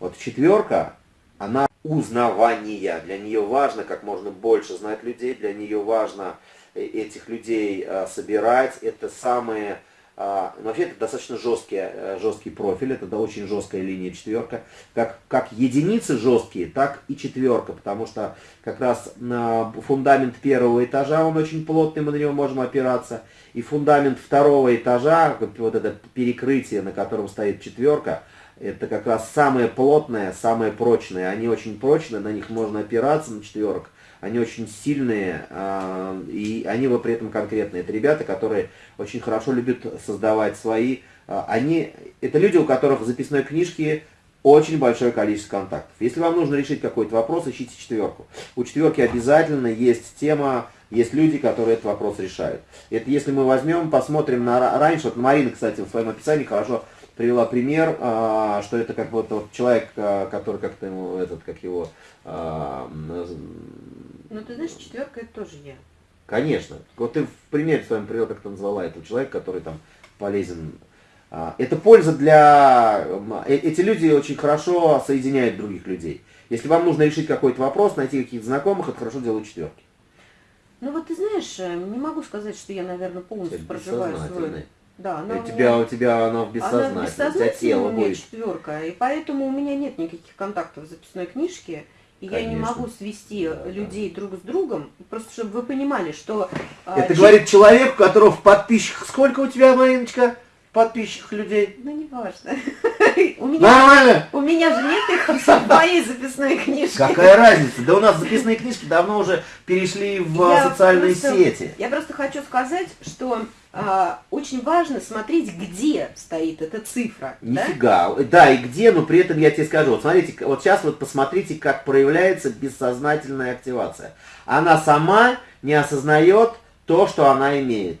Вот четверка, она узнавание. Для нее важно как можно больше знать людей, для нее важно э, этих людей а, собирать. Это самые... А, ну, вообще это достаточно жесткий, э, жесткий профиль, это да, очень жесткая линия четверка. Как, как единицы жесткие, так и четверка, потому что как раз на фундамент первого этажа он очень плотный, мы на него можем опираться. И фундамент второго этажа, вот это перекрытие, на котором стоит четверка, это как раз самое плотное, самое прочное. Они очень прочные, на них можно опираться, на четверок. Они очень сильные, а, и они вы при этом конкретные. Это ребята, которые очень хорошо любят создавать свои... А, они, это люди, у которых в записной книжке очень большое количество контактов. Если вам нужно решить какой-то вопрос, ищите четверку. У четверки обязательно есть тема, есть люди, которые этот вопрос решают. Это если мы возьмем, посмотрим на раньше, вот Марина, кстати, в своем описании хорошо привела пример, а, что это как вот, вот человек, а, который как-то ему, этот, как его... А, ну, ты знаешь, четверка это тоже я. Конечно. Вот ты в примере своем привел, как ты назвала этого человека, который там полезен. Это польза для... Э, эти люди очень хорошо соединяют других людей. Если вам нужно решить какой-то вопрос, найти каких-то знакомых, это хорошо делают четверки. Ну вот ты знаешь, э, не могу сказать, что я, наверное, полностью проживаю свой да, она у тебя, у тебя она в бессознательном, она в бессознательном у тебя тело у меня будет. четверка, и поэтому у меня нет никаких контактов в записной книжке, и Конечно. я не могу свести да, людей да. друг с другом, просто чтобы вы понимали, что... А, Это а, говорит человек, у которого в подписчиках... Сколько у тебя, Мариночка, подписчиков людей? Ну, не важно. Нормально? У меня же нет их в моей записной книжке. Какая разница? Да у нас записные книжки давно уже перешли в социальные сети. Я просто хочу сказать, что а, очень важно смотреть, где стоит эта цифра. Нифига. Да? да, и где, но при этом я тебе скажу. Вот смотрите, вот сейчас вот посмотрите, как проявляется бессознательная активация. Она сама не осознает то, что она имеет.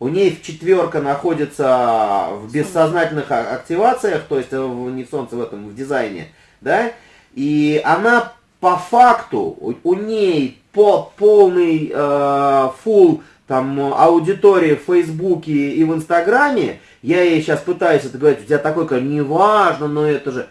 У ней в четверка находится в бессознательных активациях, то есть в, не в солнце, в этом, в дизайне, да, и она по факту, у, у ней по, полный э, full там аудитории в Фейсбуке и в Инстаграме, я ей сейчас пытаюсь это говорить, у тебя такой, как, неважно, но это же...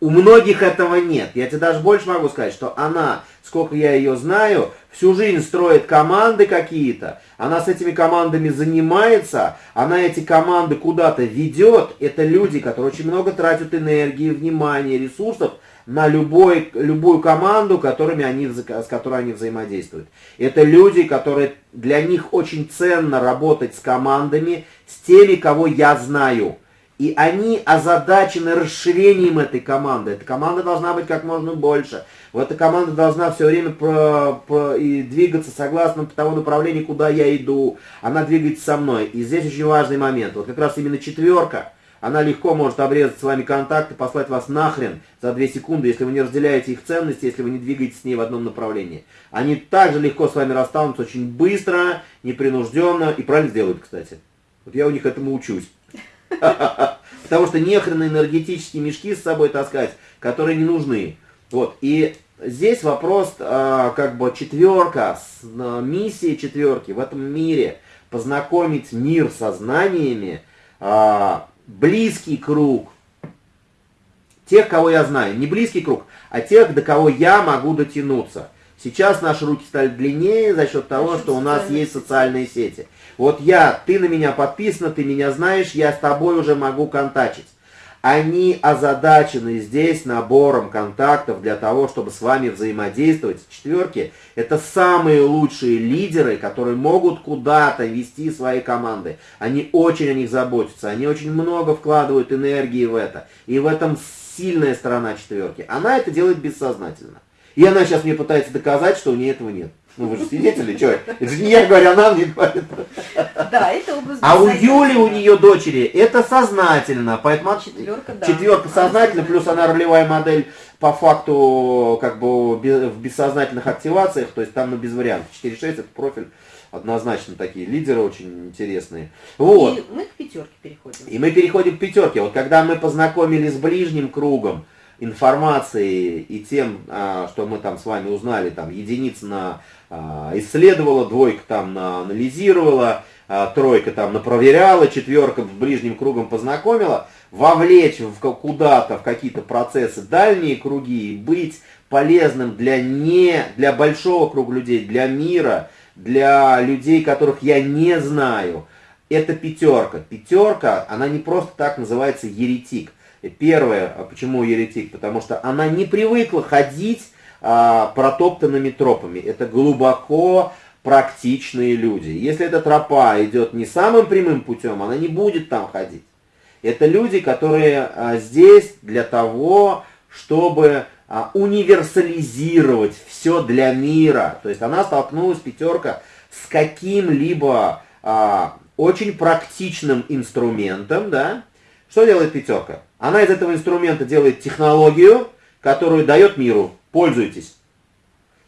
У многих этого нет. Я тебе даже больше могу сказать, что она, сколько я ее знаю, всю жизнь строит команды какие-то, она с этими командами занимается, она эти команды куда-то ведет. Это люди, которые очень много тратят энергии, внимания, ресурсов на любой, любую команду, которыми они, с которой они взаимодействуют. Это люди, которые для них очень ценно работать с командами, с теми, кого я знаю. И они озадачены расширением этой команды. Эта команда должна быть как можно больше. Вот эта команда должна все время про, про, и двигаться согласно тому направлению, куда я иду. Она двигается со мной. И здесь очень важный момент. Вот как раз именно четверка – она легко может обрезать с вами контакт и послать вас нахрен за 2 секунды, если вы не разделяете их ценности, если вы не двигаетесь с ней в одном направлении. Они также легко с вами расстанутся очень быстро, непринужденно и правильно сделают, кстати. Вот я у них этому учусь. Потому что нехрен энергетические мешки с собой таскать, которые не нужны. Вот. И здесь вопрос, а, как бы четверка, миссия четверки в этом мире, познакомить мир со знаниями, а, близкий круг тех, кого я знаю. Не близкий круг, а тех, до кого я могу дотянуться. Сейчас наши руки стали длиннее за счет того, что у нас есть социальные сети. Вот я, ты на меня подписана, ты меня знаешь, я с тобой уже могу контачить. Они озадачены здесь набором контактов для того, чтобы с вами взаимодействовать. Четверки – это самые лучшие лидеры, которые могут куда-то вести свои команды. Они очень о них заботятся, они очень много вкладывают энергии в это. И в этом сильная сторона четверки. Она это делает бессознательно. И она сейчас мне пытается доказать, что у нее этого нет. Ну вы же свидетели, что? Это не я говорю, она мне говорит. Да, это образ А у Юли, у нее дочери, это сознательно. Поэтому четверка, да. четверка сознательно, плюс она ролевая модель по факту как бы в бессознательных активациях, то есть там ну, без вариантов. 4-6 это профиль однозначно такие лидеры очень интересные. Вот. И мы к пятерке переходим. И мы переходим к пятерке. Вот когда мы познакомились с ближним кругом, информации и тем, а, что мы там с вами узнали, там единиц на а, исследовала, двойка там на анализировала, а, тройка там напроверяла, четверка с ближним кругом познакомила. вовлечь в куда-то, в какие-то процессы дальние круги, быть полезным для не, для большого круга людей, для мира, для людей, которых я не знаю, это пятерка. Пятерка, она не просто так называется еретик. Первое, а почему еретик? Потому что она не привыкла ходить а, протоптанными тропами. Это глубоко практичные люди. Если эта тропа идет не самым прямым путем, она не будет там ходить. Это люди, которые а, здесь для того, чтобы а, универсализировать все для мира. То есть она столкнулась, пятерка, с каким-либо а, очень практичным инструментом, да. Что делает пятерка? Она из этого инструмента делает технологию, которую дает миру. Пользуйтесь.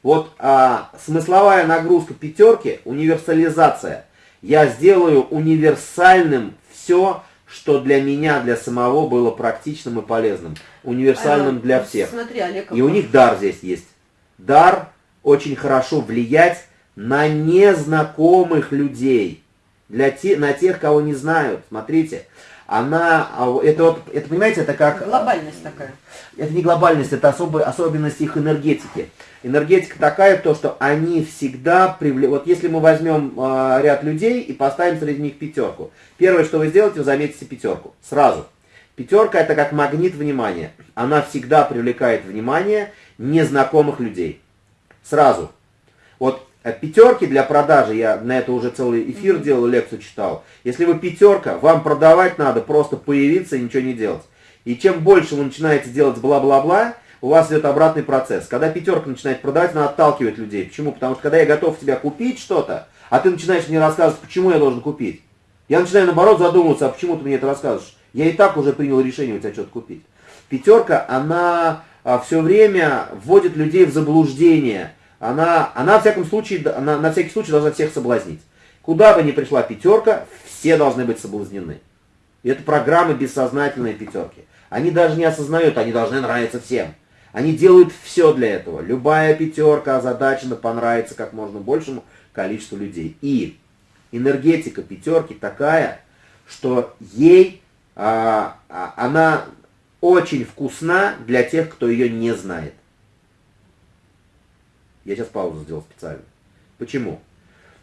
Вот а, смысловая нагрузка пятерки, универсализация. Я сделаю универсальным все, что для меня, для самого было практичным и полезным. Универсальным а, для всех. Смотри, Олег, и у них дар здесь есть. Дар очень хорошо влиять на незнакомых людей. Для те, на тех, кого не знают. Смотрите, она, а, это вот, это понимаете, это как... Глобальность такая. Это не глобальность, это особая особенность их энергетики. Энергетика такая, то, что они всегда привлекают... Вот если мы возьмем э, ряд людей и поставим среди них пятерку, первое, что вы сделаете, вы заметите пятерку. Сразу. Пятерка это как магнит внимания. Она всегда привлекает внимание незнакомых людей. Сразу. Вот пятерки для продажи, я на это уже целый эфир mm-hmm. делал, лекцию читал. Если вы пятерка, вам продавать надо просто появиться и ничего не делать. И чем больше вы начинаете делать бла-бла-бла, у вас идет обратный процесс. Когда пятерка начинает продавать, она отталкивает людей. Почему? Потому что когда я готов тебя купить что-то, а ты начинаешь мне рассказывать, почему я должен купить. Я начинаю наоборот задумываться, а почему ты мне это рассказываешь? Я и так уже принял решение у тебя что-то купить. Пятерка, она а, все время вводит людей в заблуждение она, она в всяком случае, она, на всякий случай должна всех соблазнить. Куда бы ни пришла пятерка, все должны быть соблазнены. И это программы бессознательные пятерки. Они даже не осознают, они должны нравиться всем. Они делают все для этого. Любая пятерка озадачена понравится как можно большему количеству людей. И энергетика пятерки такая, что ей а, а, она очень вкусна для тех, кто ее не знает. Я сейчас паузу сделал специально. Почему?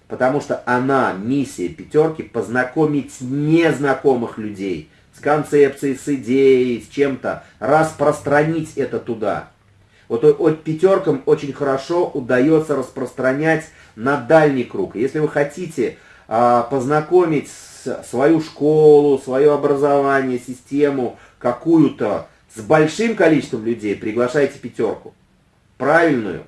Потому что она, миссия пятерки, познакомить незнакомых людей с концепцией, с идеей, с чем-то, распространить это туда. Вот от пятеркам очень хорошо удается распространять на дальний круг. Если вы хотите а, познакомить свою школу, свое образование, систему какую-то с большим количеством людей, приглашайте пятерку. Правильную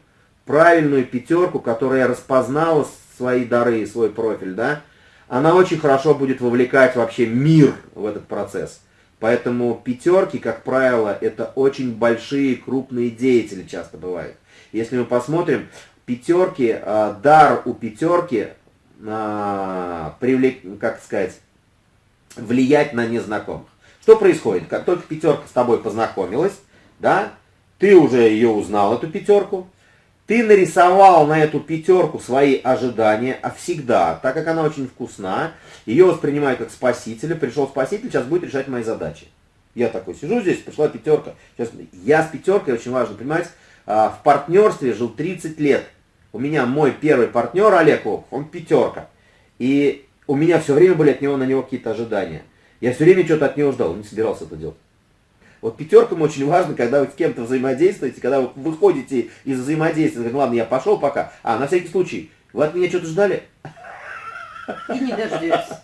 правильную пятерку, которая распознала свои дары и свой профиль, да, она очень хорошо будет вовлекать вообще мир в этот процесс. Поэтому пятерки, как правило, это очень большие, крупные деятели часто бывают. Если мы посмотрим, пятерки, э, дар у пятерки, э, привлек, как сказать, влиять на незнакомых. Что происходит? Как только пятерка с тобой познакомилась, да, ты уже ее узнал, эту пятерку, ты нарисовал на эту пятерку свои ожидания, а всегда, так как она очень вкусна, ее воспринимаю как спасителя, пришел спаситель, сейчас будет решать мои задачи. Я такой сижу здесь, пришла пятерка. Сейчас, я с пятеркой, очень важно понимать, а, в партнерстве жил 30 лет. У меня мой первый партнер Олег, он пятерка. И у меня все время были от него на него какие-то ожидания. Я все время что-то от него ждал, не собирался это делать. Вот пятеркам очень важно, когда вы с кем-то взаимодействуете, когда вы выходите из взаимодействия, говорите, ладно, я пошел пока, а на всякий случай, вы от меня что-то ждали? И не дождешься.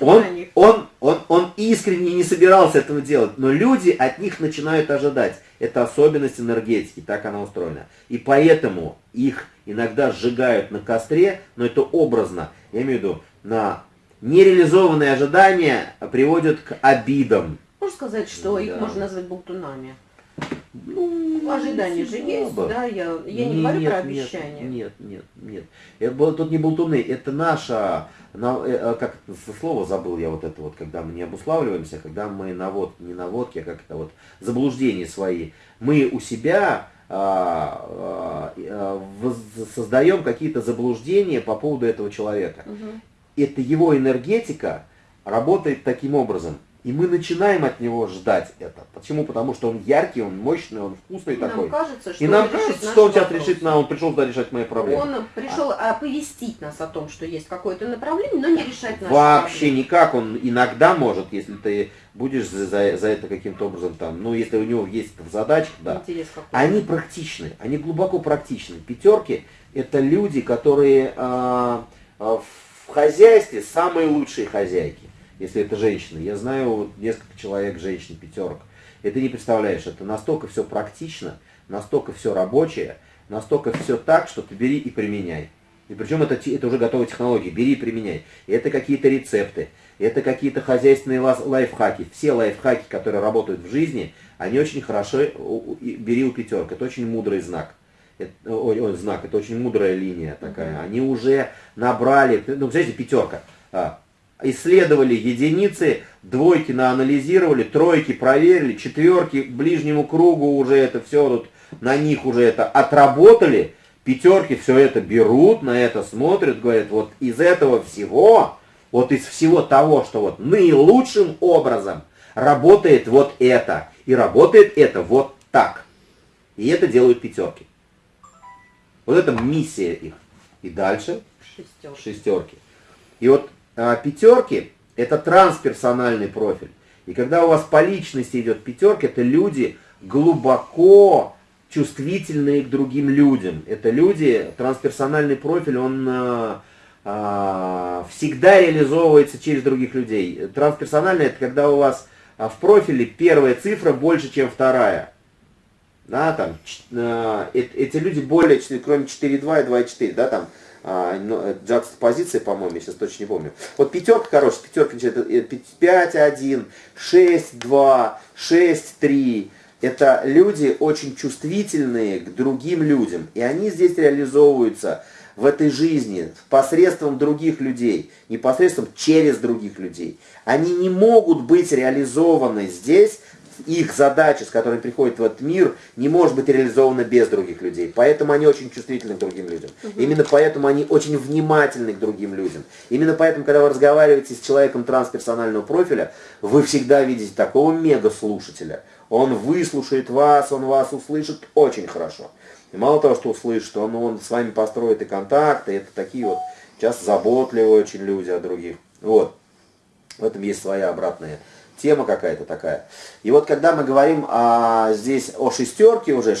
он, он, он, он искренне не собирался этого делать, но люди от них начинают ожидать. Это особенность энергетики, так она устроена. И поэтому их иногда сжигают на костре, но это образно. Я имею в виду, на нереализованные ожидания приводят к обидам. Можно сказать, что да. их можно назвать болтунами? Ну, ожидания же есть, да, я, я не, не говорю нет, про обещания. Нет, нет, нет. Это, тут не болтуны, это наша, на, э, э, как слово забыл я вот это вот, когда мы не обуславливаемся, когда мы навод, не наводки, а как это вот, заблуждения свои. Мы у себя а, а, а, создаем какие-то заблуждения по поводу этого человека. Угу. Это его энергетика работает таким образом – И мы начинаем от него ждать это. Почему? Потому что он яркий, он мощный, он вкусный и такой. Нам кажется, что и нам кажется, что он сейчас решит, на, он пришел сюда решать мои проблемы. Он пришел а. оповестить нас о том, что есть какое-то направление, но не решать наши Вообще проблемы. никак. Он иногда может, если ты будешь за, за, за это каким-то образом там, ну, если у него есть задача, да. Они практичны, они глубоко практичны. Пятерки это люди, которые э, в хозяйстве самые лучшие хозяйки если это женщина. Я знаю несколько человек, женщин, пятерок. И ты не представляешь, это настолько все практично, настолько все рабочее, настолько все так, что ты бери и применяй. И причем это, это уже готовые технологии, бери и применяй. И это какие-то рецепты, это какие-то хозяйственные лайфхаки. Все лайфхаки, которые работают в жизни, они очень хорошо, бери у пятерок. Это очень мудрый знак. Это, ой, ой, знак, это очень мудрая линия такая. Они уже набрали, ну, представляете, пятерка. Исследовали единицы, двойки наанализировали, тройки проверили, четверки ближнему кругу уже это все тут, на них уже это отработали, пятерки все это берут, на это смотрят, говорят, вот из этого всего, вот из всего того, что вот наилучшим образом работает вот это, и работает это вот так. И это делают пятерки. Вот это миссия их. И дальше шестерки. шестерки. И вот пятерки – это трансперсональный профиль. И когда у вас по личности идет пятерка, это люди глубоко чувствительные к другим людям. Это люди, трансперсональный профиль, он а, а, всегда реализовывается через других людей. Трансперсональный – это когда у вас а, в профиле первая цифра больше, чем вторая. Да, там, э, эти люди более, кроме 4.2 и 2.4, да, там, а, позиция, по-моему, сейчас точно не помню. Вот пятерка, короче, пятерка, 5-1, 6-2, 6-3. Это люди очень чувствительные к другим людям. И они здесь реализовываются в этой жизни посредством других людей, непосредством через других людей. Они не могут быть реализованы здесь их задача, с которой приходит в этот мир, не может быть реализована без других людей. Поэтому они очень чувствительны к другим людям. Угу. Именно поэтому они очень внимательны к другим людям. Именно поэтому, когда вы разговариваете с человеком трансперсонального профиля, вы всегда видите такого мега-слушателя. Он выслушает вас, он вас услышит очень хорошо. И мало того, что услышит, он, он с вами построит и контакты, это такие вот часто заботливые очень люди о других. Вот. В этом есть своя обратная тема какая-то такая. И вот когда мы говорим а, здесь о шестерке уже,